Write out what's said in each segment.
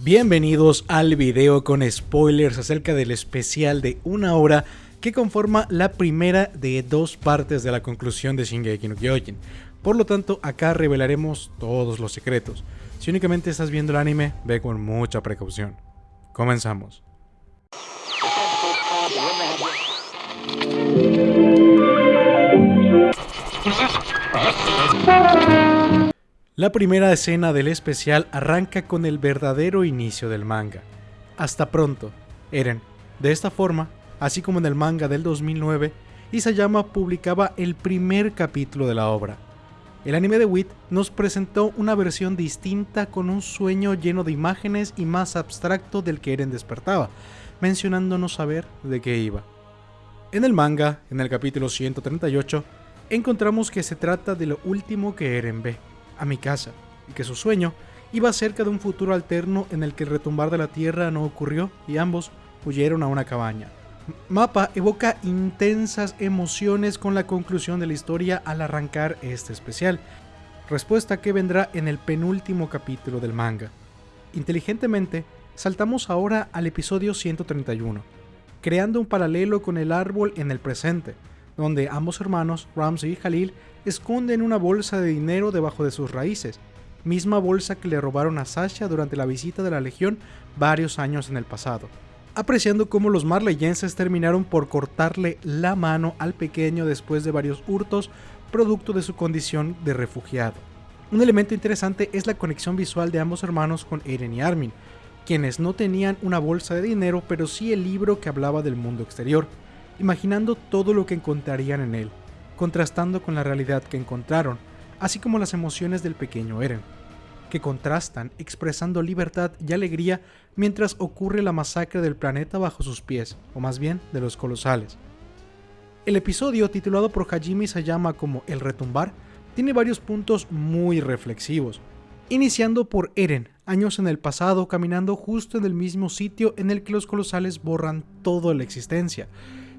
Bienvenidos al video con spoilers acerca del especial de una hora que conforma la primera de dos partes de la conclusión de Shingeki no Kyojin. Por lo tanto, acá revelaremos todos los secretos. Si únicamente estás viendo el anime, ve con mucha precaución. Comenzamos. La primera escena del especial arranca con el verdadero inicio del manga. Hasta pronto, Eren. De esta forma, así como en el manga del 2009, Isayama publicaba el primer capítulo de la obra. El anime de Wit nos presentó una versión distinta con un sueño lleno de imágenes y más abstracto del que Eren despertaba, mencionándonos saber de qué iba. En el manga, en el capítulo 138, encontramos que se trata de lo último que Eren ve a mi casa, y que su sueño iba cerca de un futuro alterno en el que el retumbar de la tierra no ocurrió y ambos huyeron a una cabaña. Mapa evoca intensas emociones con la conclusión de la historia al arrancar este especial, respuesta que vendrá en el penúltimo capítulo del manga. Inteligentemente, saltamos ahora al episodio 131, creando un paralelo con el árbol en el presente, donde ambos hermanos, Ramsey y Khalil, esconden una bolsa de dinero debajo de sus raíces, misma bolsa que le robaron a Sasha durante la visita de la Legión varios años en el pasado. Apreciando cómo los marleyenses terminaron por cortarle la mano al pequeño después de varios hurtos, producto de su condición de refugiado. Un elemento interesante es la conexión visual de ambos hermanos con Eren y Armin, quienes no tenían una bolsa de dinero pero sí el libro que hablaba del mundo exterior imaginando todo lo que encontrarían en él, contrastando con la realidad que encontraron, así como las emociones del pequeño Eren, que contrastan expresando libertad y alegría mientras ocurre la masacre del planeta bajo sus pies, o más bien de los colosales. El episodio, titulado por Hajime Sayama como El retumbar, tiene varios puntos muy reflexivos, iniciando por Eren, años en el pasado, caminando justo en el mismo sitio en el que los colosales borran toda la existencia,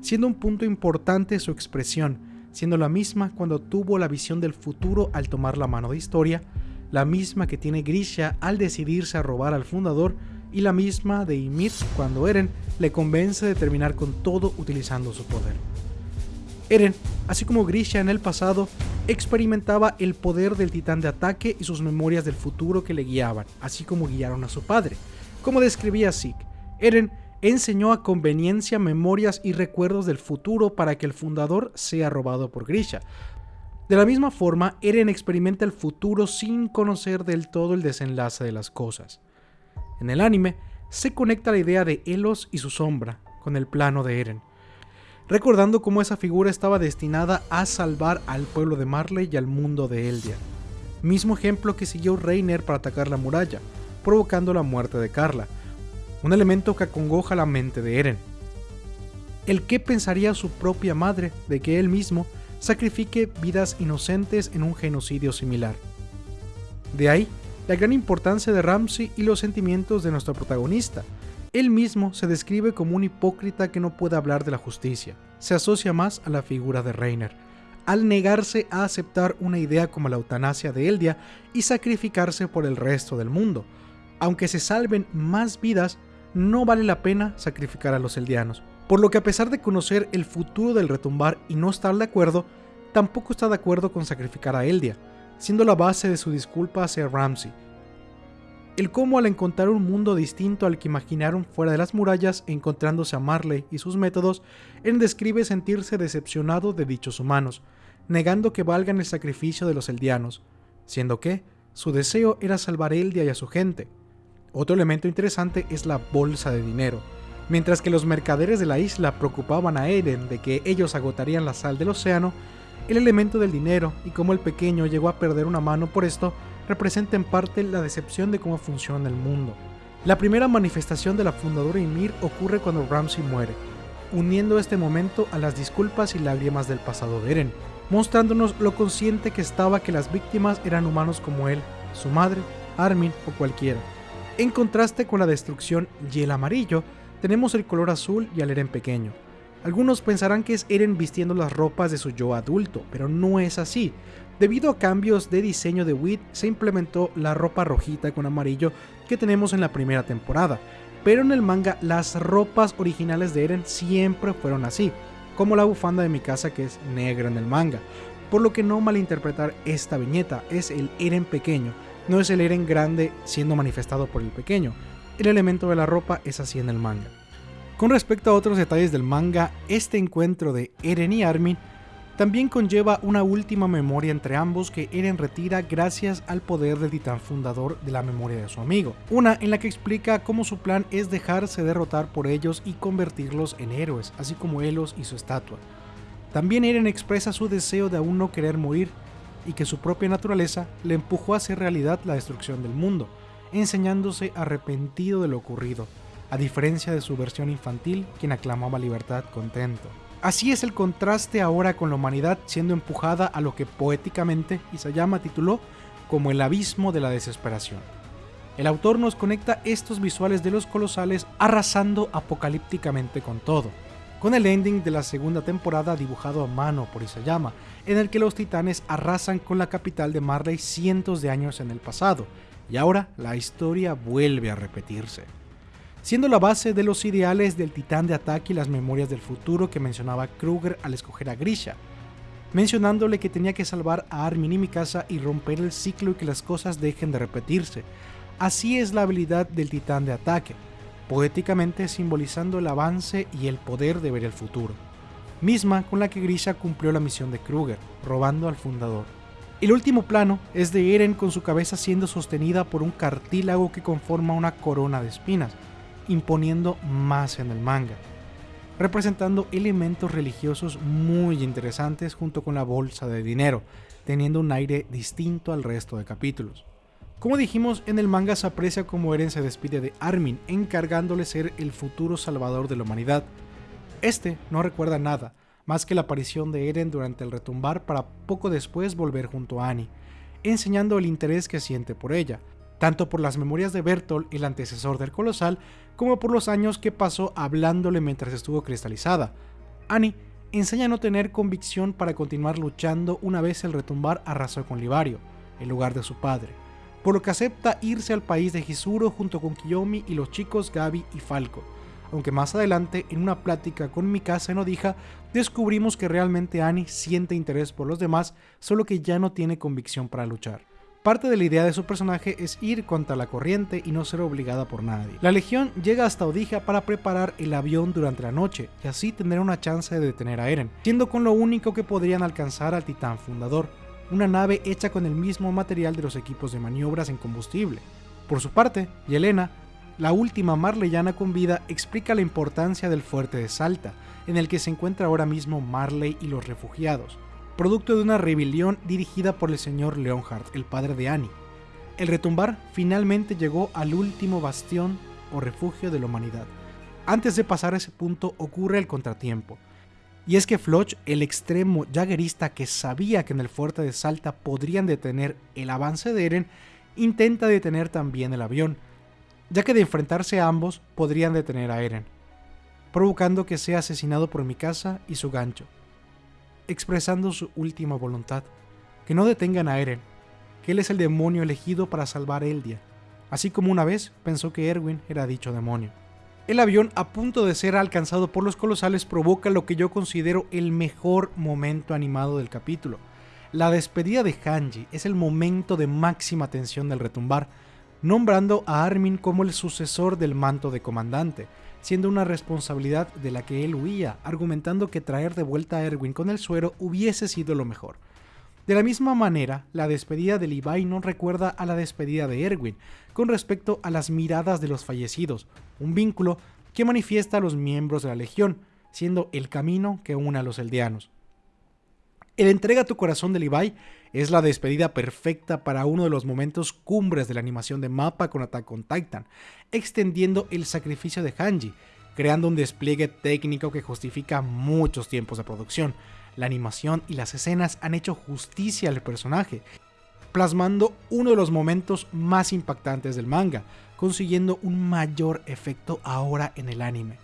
siendo un punto importante su expresión, siendo la misma cuando tuvo la visión del futuro al tomar la mano de historia, la misma que tiene Grisha al decidirse a robar al fundador y la misma de Ymir cuando Eren le convence de terminar con todo utilizando su poder. Eren, así como Grisha en el pasado, experimentaba el poder del titán de ataque y sus memorias del futuro que le guiaban, así como guiaron a su padre. Como describía Zeke, Eren enseñó a conveniencia memorias y recuerdos del futuro para que el fundador sea robado por Grisha. De la misma forma, Eren experimenta el futuro sin conocer del todo el desenlace de las cosas. En el anime, se conecta la idea de Elos y su sombra con el plano de Eren, recordando cómo esa figura estaba destinada a salvar al pueblo de Marley y al mundo de Eldia. Mismo ejemplo que siguió Reiner para atacar la muralla, provocando la muerte de Carla, un elemento que acongoja la mente de Eren. El que pensaría su propia madre de que él mismo sacrifique vidas inocentes en un genocidio similar. De ahí la gran importancia de Ramsey y los sentimientos de nuestro protagonista. Él mismo se describe como un hipócrita que no puede hablar de la justicia. Se asocia más a la figura de Reiner, al negarse a aceptar una idea como la eutanasia de Eldia y sacrificarse por el resto del mundo. Aunque se salven más vidas, no vale la pena sacrificar a los eldianos. Por lo que a pesar de conocer el futuro del retumbar y no estar de acuerdo, tampoco está de acuerdo con sacrificar a Eldia, siendo la base de su disculpa hacia Ramsey. El cómo al encontrar un mundo distinto al que imaginaron fuera de las murallas, encontrándose a Marley y sus métodos, él describe sentirse decepcionado de dichos humanos, negando que valgan el sacrificio de los eldianos, siendo que su deseo era salvar Eldia y a su gente, otro elemento interesante es la bolsa de dinero. Mientras que los mercaderes de la isla preocupaban a Eren de que ellos agotarían la sal del océano, el elemento del dinero y cómo el pequeño llegó a perder una mano por esto representa en parte la decepción de cómo funciona el mundo. La primera manifestación de la fundadora Ymir ocurre cuando Ramsey muere, uniendo este momento a las disculpas y lágrimas del pasado de Eren, mostrándonos lo consciente que estaba que las víctimas eran humanos como él, su madre, Armin o cualquiera. En contraste con la destrucción y el amarillo, tenemos el color azul y al Eren pequeño. Algunos pensarán que es Eren vistiendo las ropas de su yo adulto, pero no es así, Debido a cambios de diseño de Wit, se implementó la ropa rojita con amarillo que tenemos en la primera temporada, pero en el manga las ropas originales de Eren siempre fueron así, como la bufanda de mi casa que es negra en el manga, por lo que no malinterpretar esta viñeta, es el Eren pequeño, no es el Eren grande siendo manifestado por el pequeño, el elemento de la ropa es así en el manga. Con respecto a otros detalles del manga, este encuentro de Eren y Armin también conlleva una última memoria entre ambos que Eren retira gracias al poder del titán fundador de la memoria de su amigo. Una en la que explica cómo su plan es dejarse derrotar por ellos y convertirlos en héroes, así como Elos y su estatua. También Eren expresa su deseo de aún no querer morir y que su propia naturaleza le empujó a hacer realidad la destrucción del mundo, enseñándose arrepentido de lo ocurrido, a diferencia de su versión infantil quien aclamaba libertad contento. Así es el contraste ahora con la humanidad siendo empujada a lo que poéticamente Isayama tituló como el abismo de la desesperación. El autor nos conecta estos visuales de los colosales arrasando apocalípticamente con todo, con el ending de la segunda temporada dibujado a mano por Isayama, en el que los titanes arrasan con la capital de Marley cientos de años en el pasado, y ahora la historia vuelve a repetirse siendo la base de los ideales del titán de ataque y las memorias del futuro que mencionaba Kruger al escoger a Grisha, mencionándole que tenía que salvar a Armin y Mikasa y romper el ciclo y que las cosas dejen de repetirse. Así es la habilidad del titán de ataque, poéticamente simbolizando el avance y el poder de ver el futuro, misma con la que Grisha cumplió la misión de Kruger, robando al fundador. El último plano es de Eren con su cabeza siendo sostenida por un cartílago que conforma una corona de espinas, imponiendo más en el manga, representando elementos religiosos muy interesantes junto con la bolsa de dinero, teniendo un aire distinto al resto de capítulos. Como dijimos, en el manga se aprecia como Eren se despide de Armin, encargándole ser el futuro salvador de la humanidad. Este no recuerda nada, más que la aparición de Eren durante el retumbar para poco después volver junto a Annie, enseñando el interés que siente por ella, tanto por las memorias de Bertolt, el antecesor del colosal, como por los años que pasó hablándole mientras estuvo cristalizada. Annie enseña a no tener convicción para continuar luchando una vez el retumbar arrasó con Livario, el lugar de su padre, por lo que acepta irse al país de Hisuro junto con Kiyomi y los chicos Gabi y Falco, aunque más adelante en una plática con Mikasa en Odija descubrimos que realmente Annie siente interés por los demás, solo que ya no tiene convicción para luchar. Parte de la idea de su personaje es ir contra la corriente y no ser obligada por nadie. La legión llega hasta Odija para preparar el avión durante la noche y así tener una chance de detener a Eren, siendo con lo único que podrían alcanzar al titán fundador, una nave hecha con el mismo material de los equipos de maniobras en combustible. Por su parte, Yelena, la última marleyana con vida, explica la importancia del fuerte de Salta, en el que se encuentra ahora mismo Marley y los refugiados, producto de una rebelión dirigida por el señor Leonhardt, el padre de Annie. El retumbar finalmente llegó al último bastión o refugio de la humanidad. Antes de pasar a ese punto ocurre el contratiempo. Y es que Floch, el extremo jaguerista que sabía que en el fuerte de Salta podrían detener el avance de Eren, intenta detener también el avión, ya que de enfrentarse a ambos podrían detener a Eren, provocando que sea asesinado por Mikasa y su gancho expresando su última voluntad, que no detengan a Eren, que él es el demonio elegido para salvar Eldia, así como una vez pensó que Erwin era dicho demonio. El avión a punto de ser alcanzado por los colosales provoca lo que yo considero el mejor momento animado del capítulo. La despedida de Hanji es el momento de máxima tensión del retumbar, nombrando a Armin como el sucesor del manto de comandante, siendo una responsabilidad de la que él huía, argumentando que traer de vuelta a Erwin con el suero hubiese sido lo mejor. De la misma manera, la despedida de Levi no recuerda a la despedida de Erwin con respecto a las miradas de los fallecidos, un vínculo que manifiesta a los miembros de la Legión, siendo el camino que une a los eldianos. El entrega tu corazón de Levi es la despedida perfecta para uno de los momentos cumbres de la animación de mapa con Attack on Titan, extendiendo el sacrificio de Hanji, creando un despliegue técnico que justifica muchos tiempos de producción. La animación y las escenas han hecho justicia al personaje, plasmando uno de los momentos más impactantes del manga, consiguiendo un mayor efecto ahora en el anime.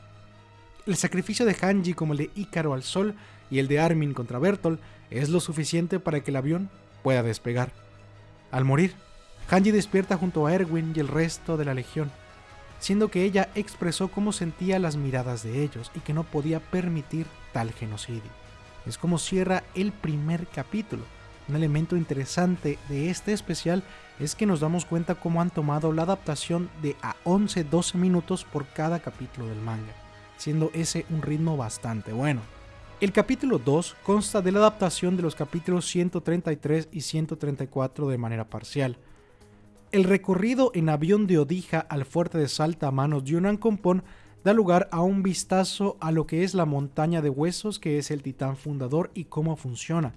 El sacrificio de Hanji como el de Ícaro al sol y el de Armin contra Bertolt es lo suficiente para que el avión pueda despegar. Al morir, Hanji despierta junto a Erwin y el resto de la legión, siendo que ella expresó cómo sentía las miradas de ellos y que no podía permitir tal genocidio. Es como cierra el primer capítulo. Un elemento interesante de este especial es que nos damos cuenta cómo han tomado la adaptación de a 11-12 minutos por cada capítulo del manga, siendo ese un ritmo bastante bueno. El capítulo 2 consta de la adaptación de los capítulos 133 y 134 de manera parcial. El recorrido en avión de Odija al fuerte de Salta a manos de Yunan Compón da lugar a un vistazo a lo que es la montaña de huesos que es el titán fundador y cómo funciona.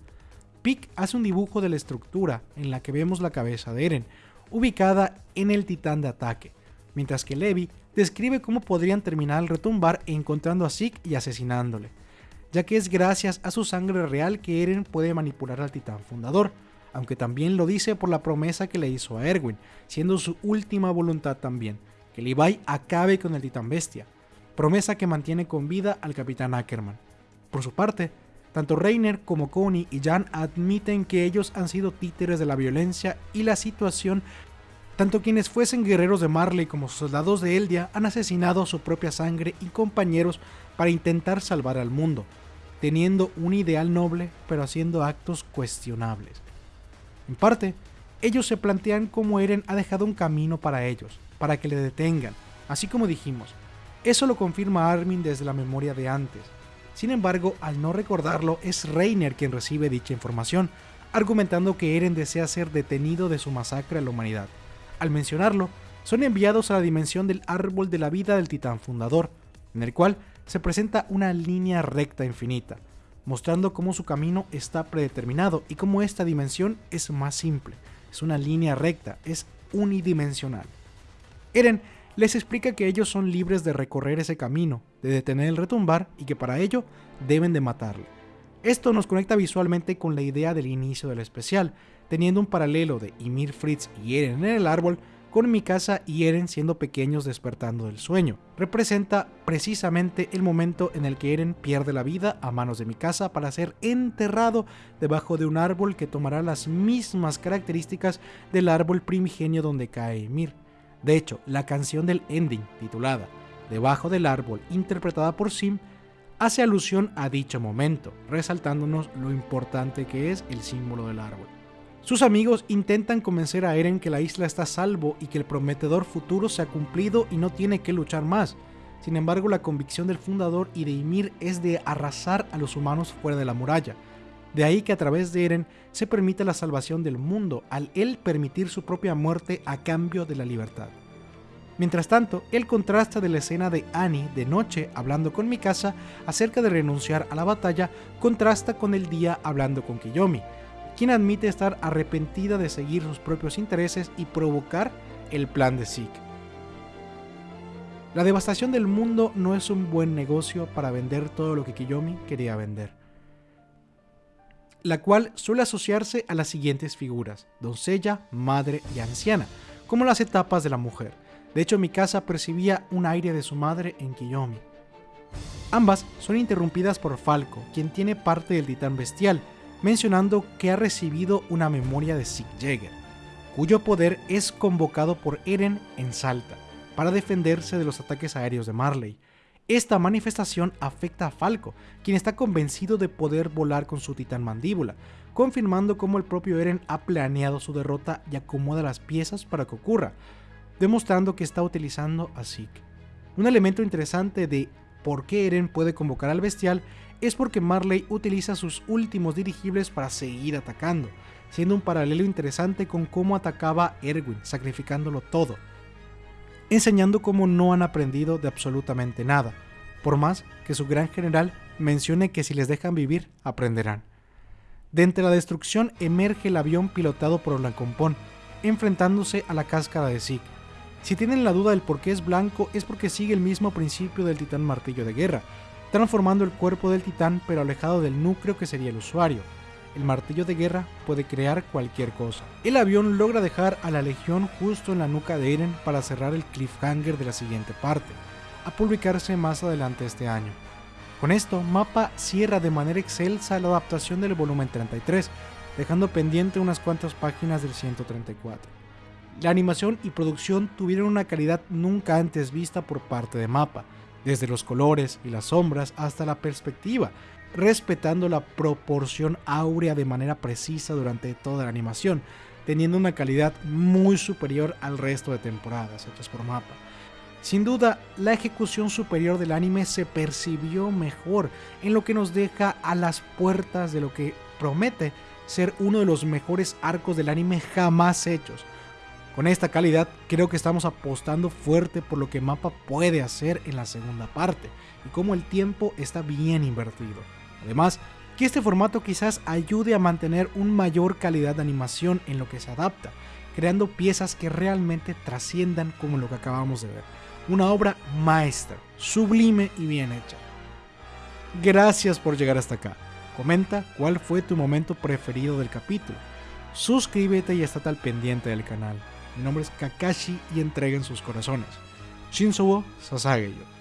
Pick hace un dibujo de la estructura en la que vemos la cabeza de Eren, ubicada en el titán de ataque, mientras que Levi describe cómo podrían terminar al retumbar encontrando a Zeke y asesinándole ya que es gracias a su sangre real que Eren puede manipular al titán fundador, aunque también lo dice por la promesa que le hizo a Erwin, siendo su última voluntad también, que Levi acabe con el titán bestia, promesa que mantiene con vida al capitán Ackerman. Por su parte, tanto Reiner como Connie y Jan admiten que ellos han sido títeres de la violencia y la situación tanto quienes fuesen guerreros de Marley como soldados de Eldia han asesinado su propia sangre y compañeros para intentar salvar al mundo, teniendo un ideal noble pero haciendo actos cuestionables. En parte, ellos se plantean cómo Eren ha dejado un camino para ellos, para que le detengan, así como dijimos. Eso lo confirma Armin desde la memoria de antes. Sin embargo, al no recordarlo, es Reiner quien recibe dicha información, argumentando que Eren desea ser detenido de su masacre a la humanidad. Al mencionarlo, son enviados a la dimensión del árbol de la vida del titán fundador, en el cual se presenta una línea recta infinita, mostrando cómo su camino está predeterminado y cómo esta dimensión es más simple, es una línea recta, es unidimensional. Eren les explica que ellos son libres de recorrer ese camino, de detener el retumbar y que para ello deben de matarle. Esto nos conecta visualmente con la idea del inicio del especial, teniendo un paralelo de Ymir Fritz y Eren en el árbol con Mikasa y Eren siendo pequeños despertando del sueño. Representa precisamente el momento en el que Eren pierde la vida a manos de Mikasa para ser enterrado debajo de un árbol que tomará las mismas características del árbol primigenio donde cae Ymir. De hecho, la canción del ending, titulada Debajo del árbol, interpretada por Sim, hace alusión a dicho momento, resaltándonos lo importante que es el símbolo del árbol. Sus amigos intentan convencer a Eren que la isla está a salvo y que el prometedor futuro se ha cumplido y no tiene que luchar más. Sin embargo, la convicción del fundador y de Ymir es de arrasar a los humanos fuera de la muralla. De ahí que a través de Eren se permite la salvación del mundo, al él permitir su propia muerte a cambio de la libertad. Mientras tanto, el contraste de la escena de Annie de noche hablando con Mikasa acerca de renunciar a la batalla contrasta con el día hablando con Kiyomi, quien admite estar arrepentida de seguir sus propios intereses y provocar el plan de Zeke. La devastación del mundo no es un buen negocio para vender todo lo que Kiyomi quería vender, la cual suele asociarse a las siguientes figuras, doncella, madre y anciana, como las etapas de la mujer. De hecho, Mikasa percibía un aire de su madre en Kiyomi. Ambas son interrumpidas por Falco, quien tiene parte del titán bestial, mencionando que ha recibido una memoria de Sig Jäger, cuyo poder es convocado por Eren en Salta para defenderse de los ataques aéreos de Marley. Esta manifestación afecta a Falco, quien está convencido de poder volar con su titán mandíbula, confirmando cómo el propio Eren ha planeado su derrota y acomoda las piezas para que ocurra, demostrando que está utilizando a Zeke. Un elemento interesante de por qué Eren puede convocar al bestial es porque Marley utiliza sus últimos dirigibles para seguir atacando, siendo un paralelo interesante con cómo atacaba Erwin, sacrificándolo todo, enseñando cómo no han aprendido de absolutamente nada, por más que su gran general mencione que si les dejan vivir, aprenderán. De entre la destrucción emerge el avión pilotado por Blancopón, enfrentándose a la cáscara de Zeke. Si tienen la duda del por qué es blanco, es porque sigue el mismo principio del titán martillo de guerra, transformando el cuerpo del titán pero alejado del núcleo que sería el usuario. El martillo de guerra puede crear cualquier cosa. El avión logra dejar a la legión justo en la nuca de Eren para cerrar el cliffhanger de la siguiente parte, a publicarse más adelante este año. Con esto, Mapa cierra de manera excelsa la adaptación del volumen 33, dejando pendiente unas cuantas páginas del 134. La animación y producción tuvieron una calidad nunca antes vista por parte de Mapa, desde los colores y las sombras hasta la perspectiva, respetando la proporción áurea de manera precisa durante toda la animación, teniendo una calidad muy superior al resto de temporadas hechas por Mapa. Sin duda, la ejecución superior del anime se percibió mejor, en lo que nos deja a las puertas de lo que promete ser uno de los mejores arcos del anime jamás hechos. Con esta calidad, creo que estamos apostando fuerte por lo que Mapa puede hacer en la segunda parte, y cómo el tiempo está bien invertido. Además, que este formato quizás ayude a mantener una mayor calidad de animación en lo que se adapta, creando piezas que realmente trasciendan como lo que acabamos de ver una obra maestra, sublime y bien hecha. Gracias por llegar hasta acá. Comenta cuál fue tu momento preferido del capítulo. Suscríbete y estate al pendiente del canal. Mi nombre es Kakashi y entreguen sus corazones. Shinsuo Sasageyo.